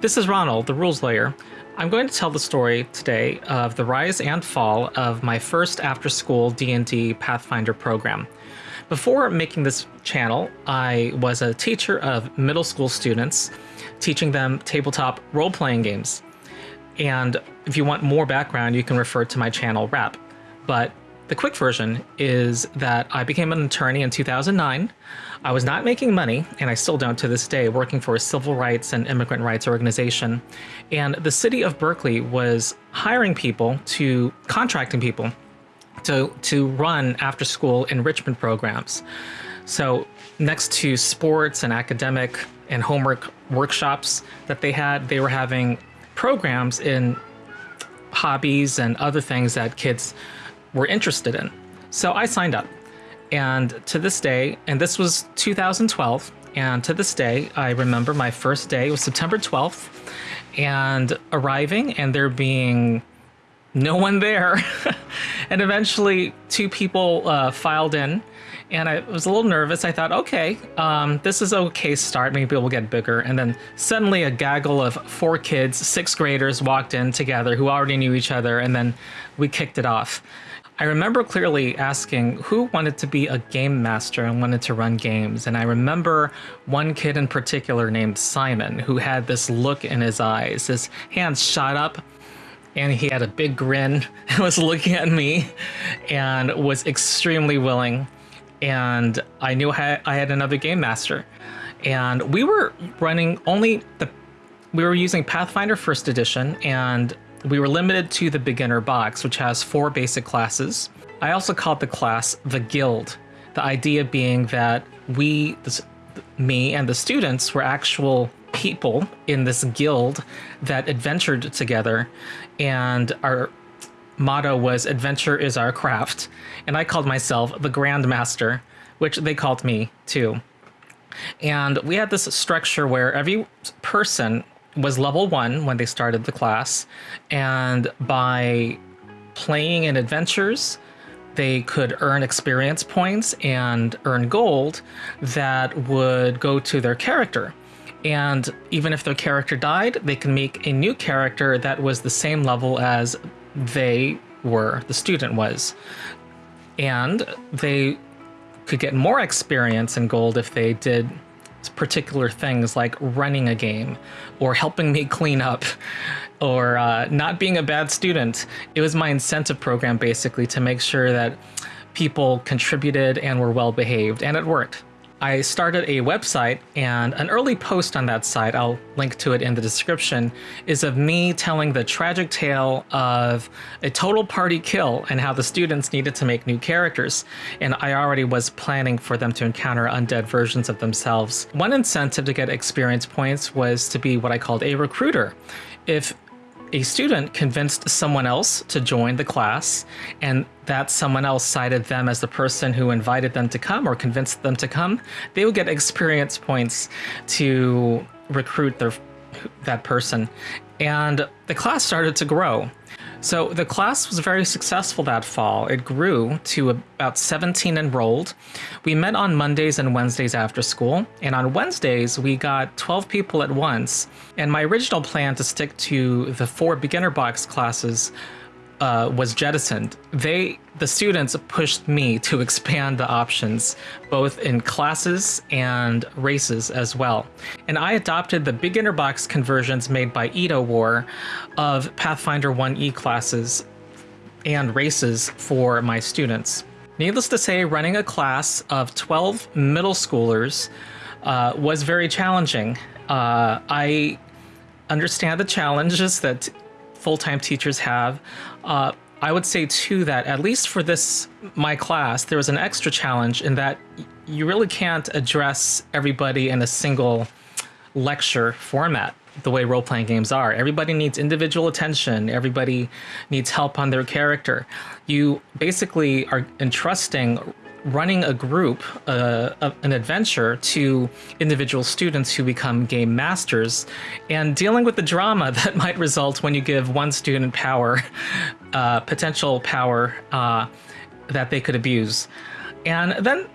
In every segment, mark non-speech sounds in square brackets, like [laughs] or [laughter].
This is Ronald, the rules lawyer. I'm going to tell the story today of the rise and fall of my first after-school D&D Pathfinder program. Before making this channel, I was a teacher of middle school students, teaching them tabletop role-playing games. And if you want more background, you can refer to my channel, Rap. But the quick version is that I became an attorney in 2009. I was not making money, and I still don't to this day, working for a civil rights and immigrant rights organization. And the city of Berkeley was hiring people to, contracting people to, to run after school enrichment programs. So next to sports and academic and homework workshops that they had, they were having programs in hobbies and other things that kids were interested in. So I signed up. And to this day, and this was 2012, and to this day, I remember my first day was September 12th, and arriving and there being no one there. [laughs] and eventually, two people uh, filed in, and I was a little nervous. I thought, okay, um, this is okay start. Maybe we'll get bigger. And then suddenly, a gaggle of four kids, sixth graders, walked in together who already knew each other, and then we kicked it off. I remember clearly asking who wanted to be a game master and wanted to run games. And I remember one kid in particular named Simon who had this look in his eyes. His hands shot up and he had a big grin [laughs] and was looking at me and was extremely willing. And I knew I had another game master. And we were running only the, we were using Pathfinder First Edition and we were limited to the beginner box, which has four basic classes. I also called the class the Guild, the idea being that we, this, me and the students were actual people in this guild that adventured together. And our motto was adventure is our craft. And i called myself the grandmaster which they called me too. And we had this structure where every person was level one when they started the class, and by playing in adventures, they could earn experience points and earn gold that would go to their character. And even if their character died, they can make a new character that was the same level as they were, the student was. And they could get more experience and gold if they did particular things like running a game or helping me [laughs] clean up or uh, not being a bad student. It was my incentive program basically to make sure that people contributed and were well behaved, and it worked. I started a website, and an early post on that site, I'll link to it in the description, is of me telling the tragic tale of a total party kill and how the students needed to make new characters. And I already was planning for them to encounter undead versions of themselves. One incentive to get experience points was to be what I called a recruiter. If a student convinced someone else to join the class, and that someone else cited them as the person who invited them to come or convinced them to come, they would get experience points to recruit their, that person. And the class started to grow. So the class was very successful that fall. It grew to about 17 enrolled. We met on Mondays and Wednesdays after school, and on Wednesdays we got 12 people at once. And my original plan to stick to the four beginner box classes uh, was jettisoned. They, the students, pushed me to expand the options, both in classes and races as well. And I adopted the beginner box conversions made by Edo War of Pathfinder 1E classes and races for my students. Needless to say, running a class of 12 middle schoolers uh, was very challenging. Uh, I understand the challenges that full-time teachers have. Uh, I would say too that at least for this my class, there was an extra challenge in that you really can't address everybody in a single lecture format the way role-playing games are. Everybody needs individual attention. Everybody needs help on their character. You basically are entrusting running a group, uh, an adventure to individual students who become game masters and dealing with the drama [laughs] that might result when you give one student power, [laughs] uh, potential power uh, that they could abuse. And then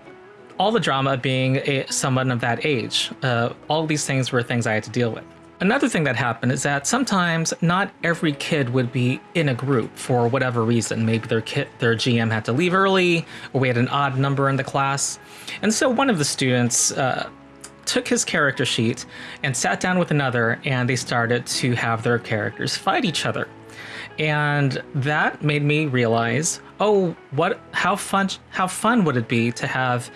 all the drama being a, someone of that age. Uh, all these things were things I had to deal with. Another thing that happened is that sometimes not every kid would be in a group for whatever reason. Maybe their kid, their GM had to leave early, or we had an odd number in the class. And so one of the students uh, took his character sheet and sat down with another, and they started to have their characters fight each other. And that made me realize, oh, what how fun how fun would it be to have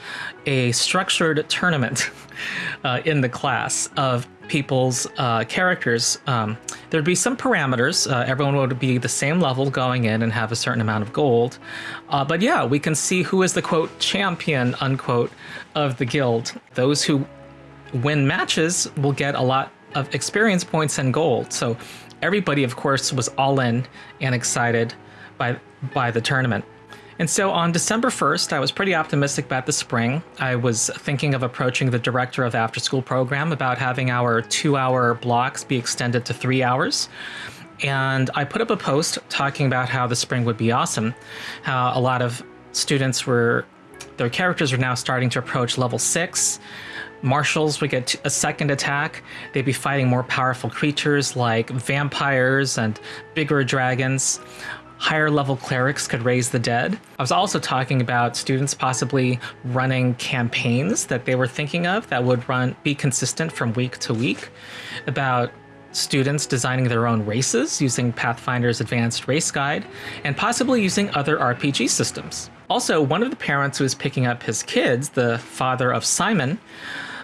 a structured tournament [laughs] uh, in the class of people's uh, characters. Um, there'd be some parameters. Uh, everyone would be the same level going in and have a certain amount of gold. Uh, but yeah, we can see who is the quote champion unquote of the guild. Those who win matches will get a lot of experience points and gold. So everybody, of course, was all in and excited by by the tournament. And so on December 1st, I was pretty optimistic about the spring. I was thinking of approaching the director of the after school program about having our two hour blocks be extended to three hours. And I put up a post talking about how the spring would be awesome, how a lot of students were, their characters are now starting to approach level six. Martials would get a second attack. They'd be fighting more powerful creatures like vampires and bigger dragons higher level clerics could raise the dead. I was also talking about students possibly running campaigns that they were thinking of that would run be consistent from week to week, about students designing their own races using Pathfinder's Advanced Race Guide, and possibly using other RPG systems. Also, one of the parents who was picking up his kids, the father of Simon,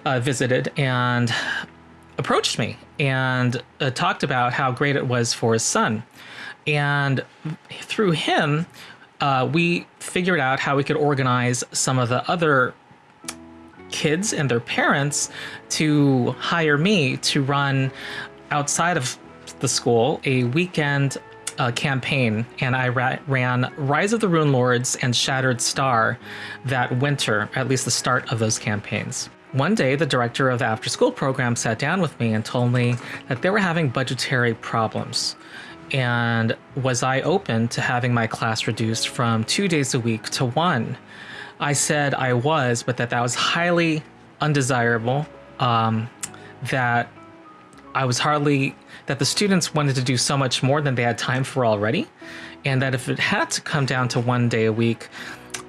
uh, visited and approached me and uh, talked about how great it was for his son. And through him, uh, we figured out how we could organize some of the other kids and their parents to hire me to run outside of the school a weekend uh, campaign, and I ra ran Rise of the Runelords and Shattered Star that winter, at least the start of those campaigns. One day, the director of the after school program sat down with me and told me that they were having budgetary problems and was I open to having my class reduced from two days a week to one? I said I was, but that that was highly undesirable. Um, that I was hardly that the students wanted to do so much more than they had time for already, and that if it had to come down to one day a week,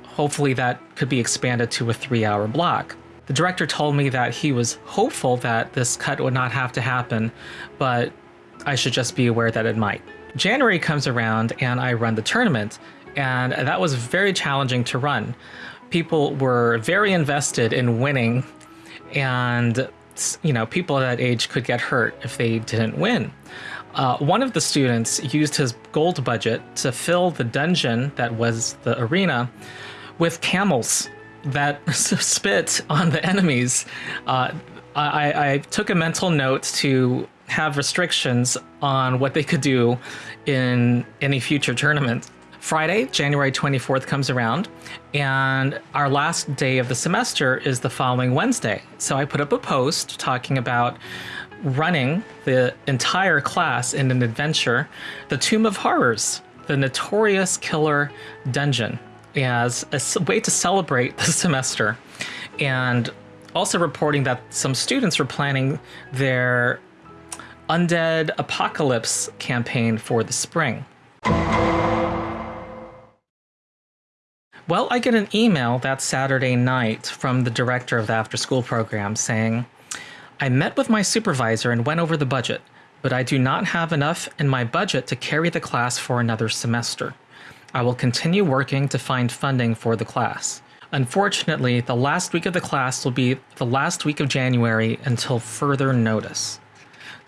hopefully that could be expanded to a three-hour block. The director told me that he was hopeful that this cut would not have to happen, but I should just be aware that it might. January comes around and I run the tournament, and that was very challenging to run. People were very invested in winning, and you know, people at that age could get hurt if they didn't win. Uh, one of the students used his gold budget to fill the dungeon that was the arena with camels that [laughs] spit on the enemies. Uh, I, I, took a mental note to have restrictions on what they could do in any future tournament. Friday, January 24th comes around, and our last day of the semester is the following Wednesday. So I put up a post talking about running the entire class in an adventure, The Tomb of Horrors, the notorious killer dungeon, as a way to celebrate the [laughs] semester. And also reporting that some students were planning their Undead Apocalypse campaign for the spring. Well, I get an email that Saturday night from the director of the after school program saying, I met with my supervisor and went over the budget, but I do not have enough in my budget to carry the class for another semester. I will continue working to find funding for the class. Unfortunately, the last week of the class will be the last week of January until further notice.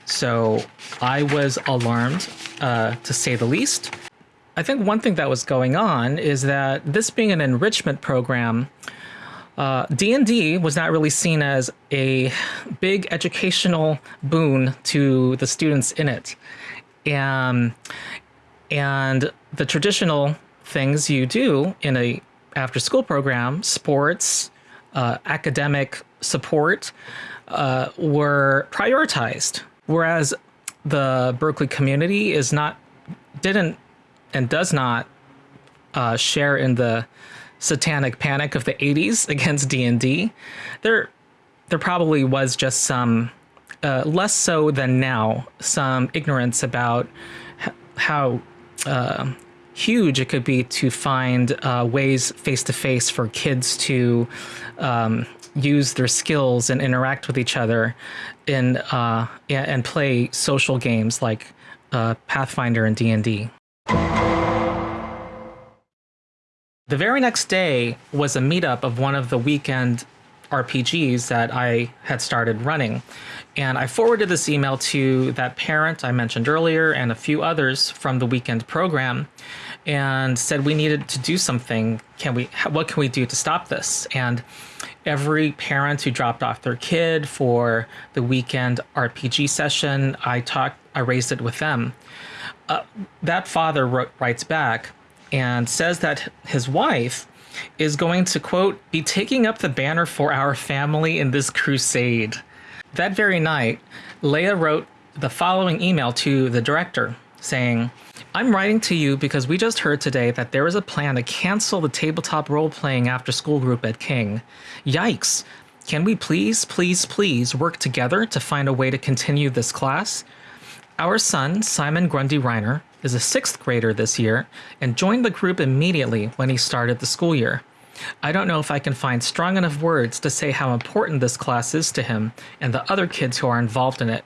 So I was alarmed, uh, to say the least. I think one thing that was going on is that this being an enrichment program, D&D uh, was not really seen as a big educational boon to the students in it. And, and the traditional things you do in a after school program, sports, uh, academic support, uh, were prioritized whereas the Berkeley community is not didn't and does not uh, share in the satanic panic of the 80s [laughs] against D&D. There there probably was just some uh, less so than now, some ignorance about how uh, huge it could be to find uh, ways face to face for kids to um, use their skills and interact with each other in uh, and play social games like uh, Pathfinder and D and D. The very next day was a meetup of one of the weekend RPGs that I had started running. And I forwarded this email to that parent I mentioned earlier and a few others from the weekend program and said we needed to do something. Can we what can we do to stop this? And every parent who dropped off their kid for the weekend RPG session, I talked I raised it with them. Uh, that father wrote, writes back and says that his wife is going to, quote, be taking up the banner for our family in this crusade. That very night, Leia wrote the following email to the director saying, I'm writing to you because we just heard today that there is a plan to cancel the tabletop role playing after school group at King. Yikes! Can we please, please, please work together to find a way to continue this class? Our son, Simon Grundy Reiner, is a sixth grader this year and joined the group immediately when he started the school year. I don't know if I can find strong enough words to say how important this class is to him and the other kids who are involved in it.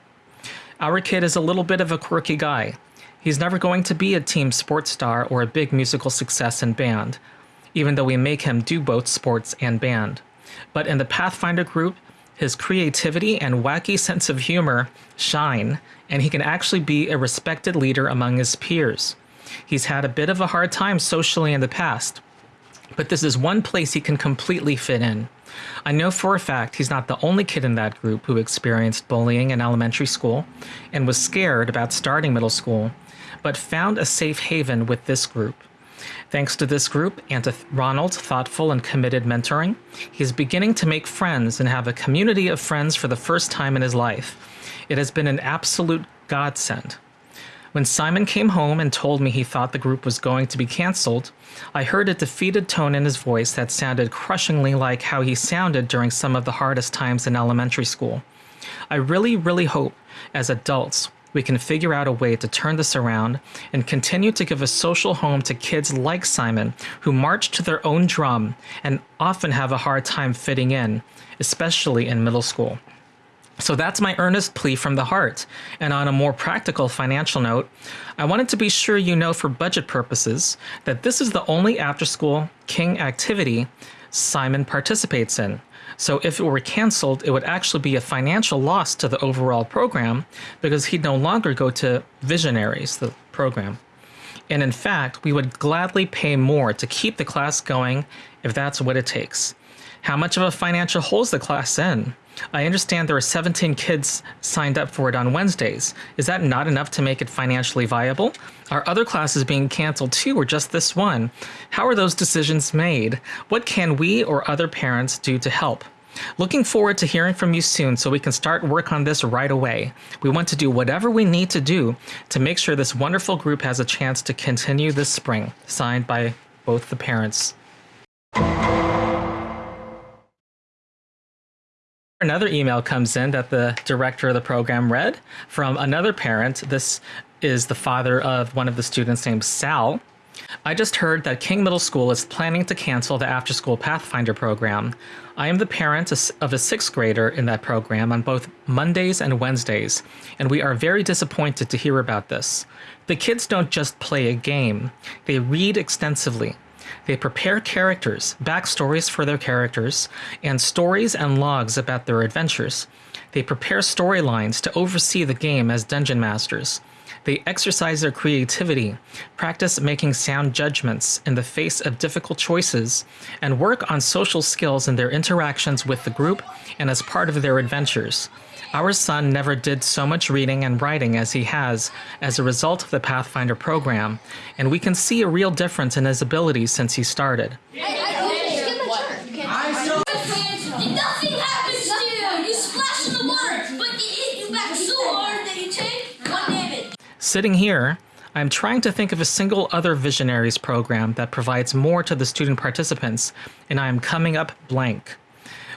Our kid is a little bit of a quirky guy. He's never going to be a team sports star or a big musical success in band, even though we make him do both sports and band. But in the Pathfinder group, his creativity and wacky sense of humor shine, and he can actually be a respected leader among his peers. He's had a bit of a hard time socially in the past, but this is one place he can completely fit in. I know for a fact he's not the only kid in that group who experienced bullying in elementary school and was scared about starting middle school, but found a safe haven with this group. Thanks to this group and to Ronald's thoughtful and committed mentoring, he's beginning to make friends and have a community of friends for the first time in his life. It has been an absolute godsend. When Simon came home and told me he thought the group was going to be canceled, I heard a defeated tone in his voice that sounded crushingly like how he sounded during some of the hardest times in elementary school. I really, really hope, as adults, we can figure out a way to turn this around and continue to give a social home to kids like Simon who march to their own drum and often have a hard time fitting in, especially in middle school. So that's my earnest plea from the heart. And on a more practical financial note, I wanted to be sure you know for budget purposes that this is the only after school King activity Simon participates in. So if it were canceled, it would actually be a financial loss to the overall program because he'd no longer go to Visionaries, the program. And in fact, we would gladly pay more to keep the class going if that's what it takes. How much of a financial hole is the class in? I understand there are 17 kids signed up for it on Wednesdays. Is that not enough to make it financially viable? Are other classes being canceled too, or just this one? How are those decisions made? What can we or other parents do to help? Looking forward to hearing from you soon so we can start work on this right away. We want to do whatever we need to do to make sure this wonderful group has a chance to continue this spring. Signed by both the parents. Another email comes in that the director of the program read from another parent. This is the father of one of the students named Sal. I just heard that King Middle School is planning to cancel the after school Pathfinder program. I am the parent of a sixth grader in that program on both Mondays and Wednesdays, and we are very disappointed to hear about this. The kids don't just play a game, they read extensively. They prepare characters, backstories for their characters, and stories and logs about their adventures. They prepare storylines to oversee the game as dungeon masters. They exercise their creativity, practice making sound judgments in the face of difficult choices, and work on social skills in their interactions with the group and as part of their adventures. Our son never did so much reading and writing as he has as a result of the Pathfinder program, and we can see a real difference in his abilities since he started. Sitting here, I'm trying to think of a single other Visionaries program that provides more to the student participants, and I am coming up blank.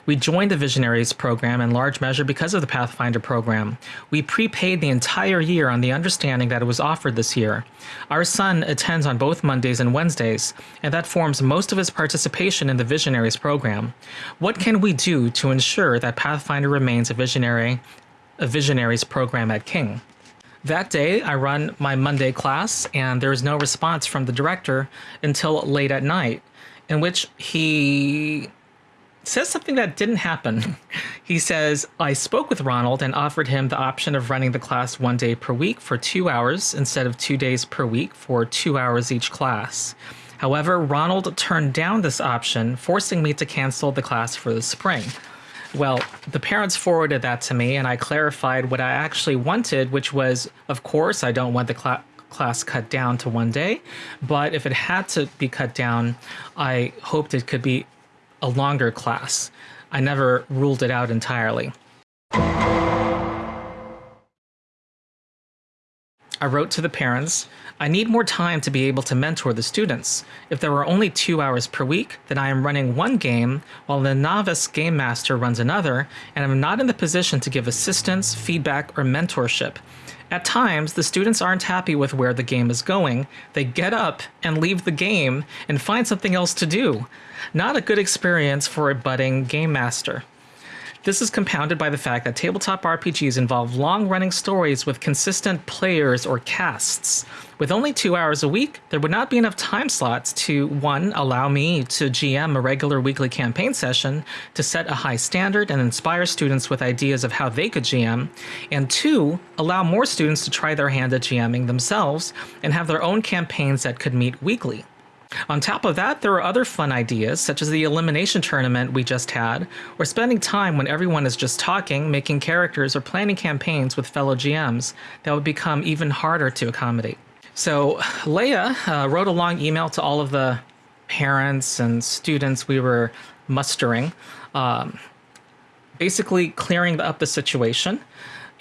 We joined the Visionaries program in large measure because of the Pathfinder program. We prepaid the entire year on the understanding that it was offered this year. Our son attends on both Mondays and Wednesdays, and that forms most of his participation in the Visionaries program. What can we do to ensure that Pathfinder remains a visionary a Visionaries program at King? That day, I run my Monday class, and there is no response from the director until late at night, in which he says something that didn't happen. [laughs] he says, I spoke with Ronald and offered him the option of running the class one day per week for two hours instead of two days per week for two hours each class. However, Ronald turned down this option, forcing me to cancel the class for the spring. Well, the parents forwarded that to me, and I clarified what I actually wanted, which was, of course, I don't want the cl- class cut down to one day, but if it had to be cut down, I hoped it could be a longer class. I never ruled it out entirely. I wrote to the parents, I need more time to be able to mentor the students. If there were only two hours per week, then I am running one game while the novice game master runs another, and I'm not in the position to give assistance, feedback, or mentorship. At times, the students aren't happy with where the game is going. They get up and leave the game and find something else to do. Not a good experience for a budding game master. This is compounded by the fact that tabletop RPGs involve long running stories with consistent players or casts. With only two hours a week, there would not be enough time slots to, one, allow me to GM a regular weekly campaign session to set a high standard and inspire students with ideas of how they could GM, and two, allow more students to try their hand at GMing themselves and have their own campaigns that could meet weekly. On top of that, there are other fun ideas, such as the elimination tournament we just had, or spending time when everyone is just talking, making characters, or planning campaigns with fellow GMs that would become even harder to accommodate. So, Leia uh, wrote a long email to all of the parents and students we were mustering, um, basically clearing up the situation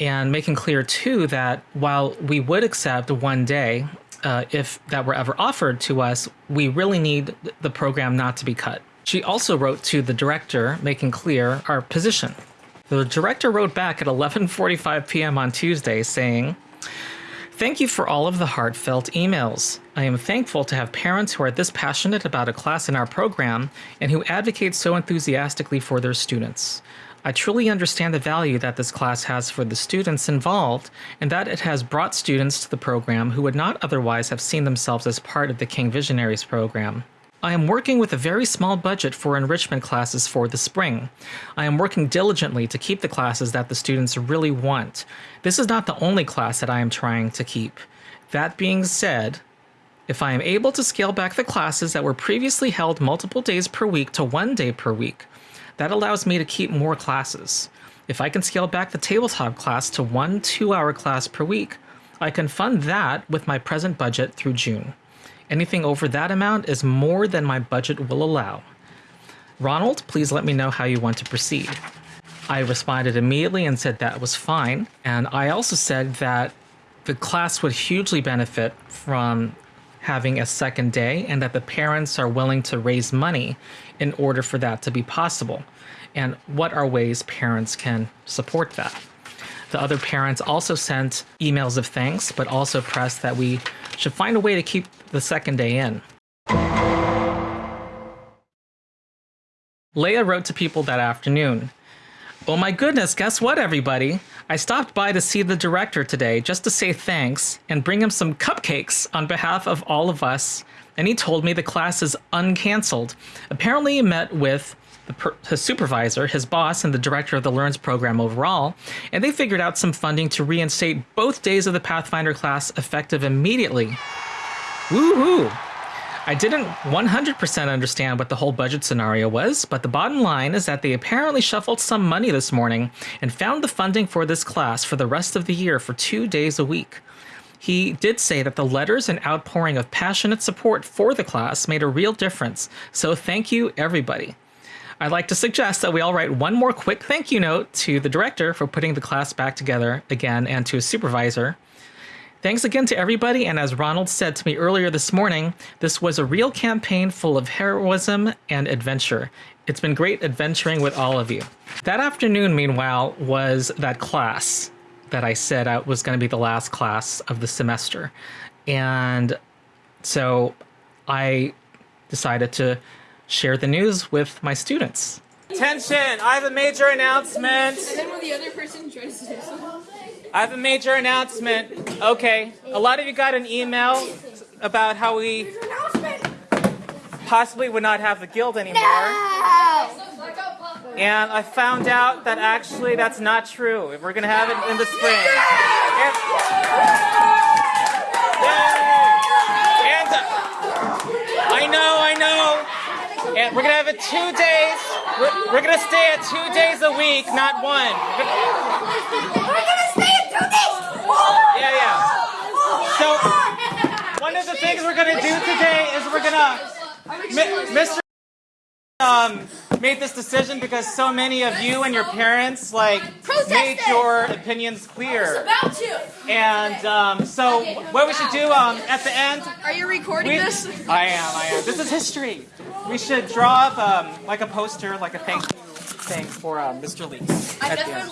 and making clear too that while we would accept one day uh, if that were ever offered to us, we really need the program not to be cut. She also wrote to the director, making clear our position. The director wrote back at 11:45 p.m. on Tuesday, saying, "Thank you for all of the heartfelt emails. I am thankful to have parents who are this passionate about a class in our program and who advocate so enthusiastically for their students. I truly understand the value that this class has for the students involved and that it has brought students to the program who would not otherwise have seen themselves as part of the King Visionaries program. I am working with a very small budget for enrichment classes for the spring. I am working diligently to keep the classes that the students really want. This is not the only class that I am trying to keep. That being said, if I am able to scale back the classes that were previously held multiple days per week to one day per week, that allows me to keep more classes. If I can scale back the tabletop class to one two hour class per week, I can fund that with my present budget through June. Anything over that amount is more than my budget will allow. Ronald, please let me know how you want to proceed. I responded immediately and said that was fine. And I also said that the class would hugely benefit from having a second day and that the parents are willing to raise money in order for that to be possible. And what are ways parents can support that? The other parents also sent emails of thanks, but also pressed that we should find a way to keep the second day in. Leia wrote to people that afternoon Oh my goodness, guess what, everybody? I stopped by to see the director today just to say thanks and bring him some cupcakes on behalf of all of us. And he told me the class is uncanceled. Apparently, he met with the, his supervisor, his boss, and the director of the Learns program overall, and they figured out some funding to reinstate both days of the Pathfinder class effective immediately. Woohoo! I didn't 100% understand what the whole budget scenario was, but the bottom line is that they apparently shuffled some money this morning and found the funding for this class for the rest of the year for two days a week. He did say that the letters and outpouring of passionate support for the class made a real difference, so thank you, everybody. I'd like to suggest that we all write one more quick thank you note to the director for putting the class back together again and to his supervisor. Thanks again to everybody, and as Ronald said to me earlier this morning, this was a real campaign full of heroism and adventure. It's been great adventuring with all of you. That afternoon, meanwhile, was that class that I said I was going to be the last class of the semester. And so I decided to share the news with my students. Attention! I have a major announcement. And then when the other person tries to do something. I have a major announcement. Okay, a lot of you got an email about how we possibly would not have the guild anymore. And I found out that actually that's not true. We're gonna have it in the spring. And, I know, I know. And we're gonna have it two days. We're, we're gonna stay at two days a week, not one. Yeah, yeah. So one of the things we're gonna do today is we're gonna, Mr. Um, made this decision because so many of you and your parents like made your opinions clear, About to. and um, so what we should do um, at the end. Are you recording We, this? I am. I am. This is history. We should draw up um, like a poster, like a thank you thing for um, Mr. Lee. at the end.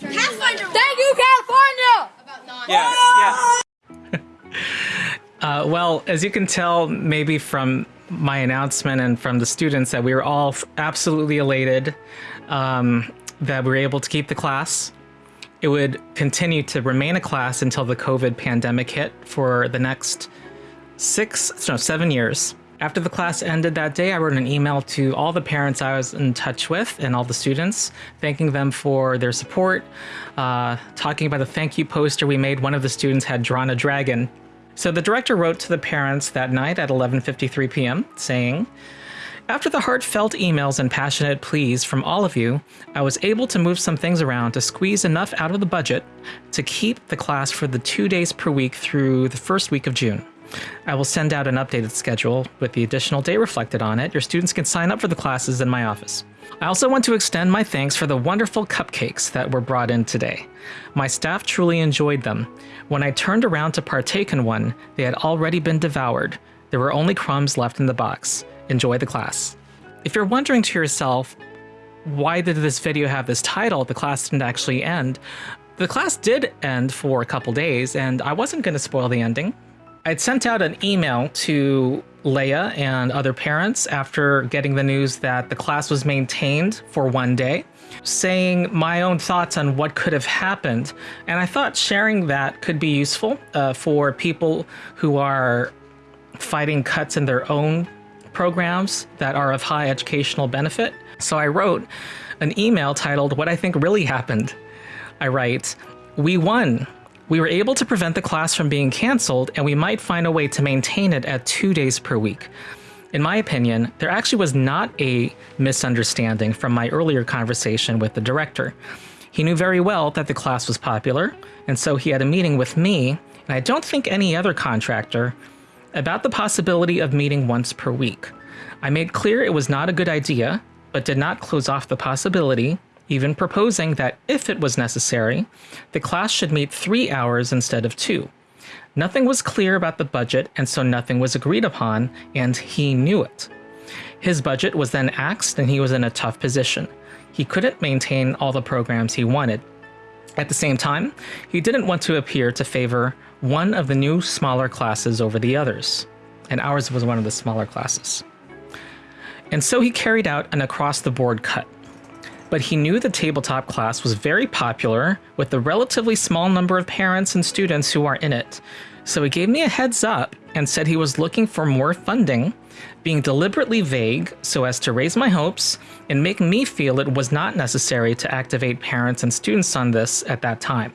Pathfinder. Thank you, California. About nine. Yes, yes. uh, well, as you can tell, maybe from my announcement and from the students, that we were all absolutely elated um, that we were able to keep the class. It would continue to remain a class until the COVID pandemic hit for the next six, no, seven years. After the class ended that day, I wrote an email to all the parents I was in touch with and all the students, thanking them for their support. Uh, talking about the thank you poster we made, one of the students had drawn a dragon. So the director wrote to the parents that night at 11:53 p.m., saying, after the heartfelt emails and passionate pleas from all of you, I was able to move some things around to squeeze enough out of the budget to keep the class for the two days per week through the first week of June. I will send out an updated schedule with the additional day reflected on it. Your students can sign up for the classes in my office. I also want to extend my thanks for the wonderful cupcakes that were brought in today. My staff truly enjoyed them. When I turned around to partake in one, they had already been devoured. There were only crumbs left in the box. Enjoy the class. If you're wondering to yourself, why did this video have this title? The class didn't actually end. The class did end for a couple days, and I wasn't going to spoil the ending. I'd sent out an email to Leia and other parents after getting the news that the class was maintained for one day, saying my own thoughts on what could have happened. And I thought sharing that could be useful uh, for people who are fighting cuts in their own programs that are of high educational benefit. So I wrote an email titled What I Think Really Happened. I write, We won. We were able to prevent the class from being canceled, and we might find a way to maintain it at two days per week. In my opinion, there actually was not a misunderstanding from my earlier conversation with the director. He knew very well that the class was popular, and so he had a meeting with me, and I don't think any other contractor, about the possibility of meeting once per week. I made clear it was not a good idea, but did not close off the possibility, even proposing that if it was necessary, the class should meet three hours instead of two. Nothing was clear about the budget, and so nothing was agreed upon, and he knew it. His budget was then axed, and he was in a tough position. He couldn't maintain all the programs he wanted. At the same time, he didn't want to appear to favor one of the new smaller classes over the others, and ours was one of the smaller classes. And so he carried out an across the board cut. But he knew the tabletop class was very popular with the relatively small number of parents and students who are in it. So he gave me a heads up and said he was looking for more funding, being deliberately vague so as to raise my hopes and make me feel it was not necessary to activate parents and students on this at that time.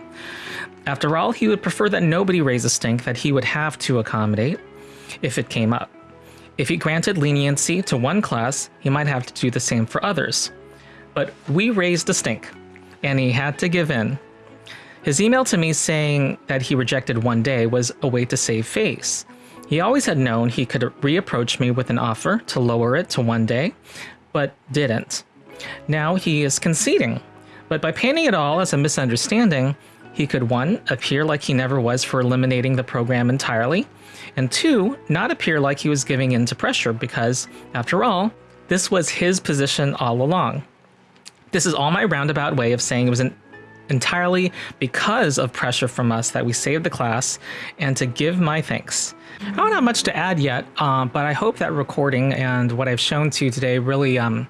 After all, he would prefer that nobody raise a stink that he would have to accommodate if it came up. If he granted leniency to one class, he might have to do the same for others. But we raised a stink, and he had to give in. His email to me saying that he rejected one day was a way to save face. He always had known he could reapproach me with an offer to lower it to one day, but didn't. Now he is conceding. But by painting it all as a misunderstanding, he could one, appear like he never was for eliminating the program entirely, and two, not appear like he was giving in to pressure because, after all, this was his position all along. This is all my roundabout way of saying it was an entirely because of pressure from us that we saved the class and to give my thanks. I don't have much to add yet, um, but I hope that recording and what I've shown to you today really um,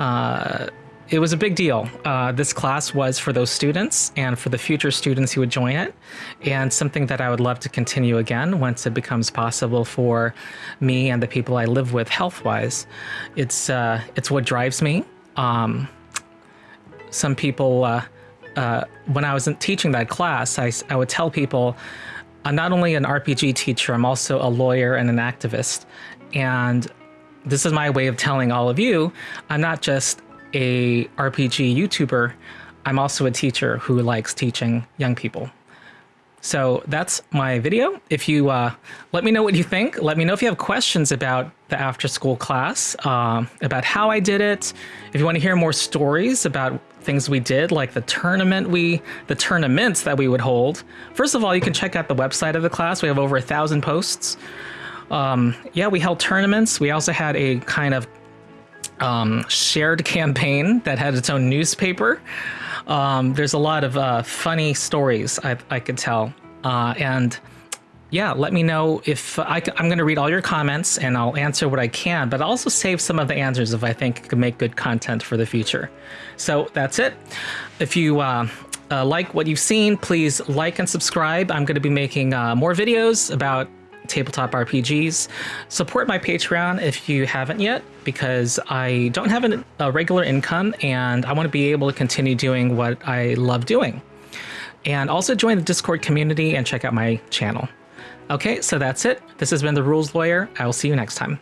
uh, it was a big deal. Uh, this class was for those students and for the future students who would join it, and something that I would love to continue again once it becomes possible for me and the people I live with health wise. It's, uh, it's what drives me. Um, some people, uh, uh, when I was teaching that class, I, I would tell people I'm not only an RPG teacher, I'm also a lawyer and an activist. And this is my way of telling all of you I'm not just a RPG YouTuber, I'm also a teacher who likes teaching young people. So that's my video. If you uh, let me know what you think, let me know if you have questions about the after school class, uh, about how I did it. If you want to hear more stories about things we did, like the tournament we, the tournaments that we would hold. First of all, you can check out the website of the class. We have over a thousand posts. Um, yeah, we held tournaments. We also had a kind of um, shared [laughs] campaign that had its own newspaper. Um, there's a lot of uh, funny stories I, I could tell. Uh, and yeah, let me know if I, am going to read all your comments and I'll answer what I can, but also save some of the answers if I think it could make good content for the future. So that's it. If you uh, uh, like what you've seen, please like and subscribe. I'm going to be making uh, more videos about tabletop RPGs. Support my Patreon if you haven't yet, because I don't have an, a regular income and I want to be able to continue doing what I love doing. And also join the Discord community and check out my channel. Okay, so that's it. This has been The Rules Lawyer. I will see you next time.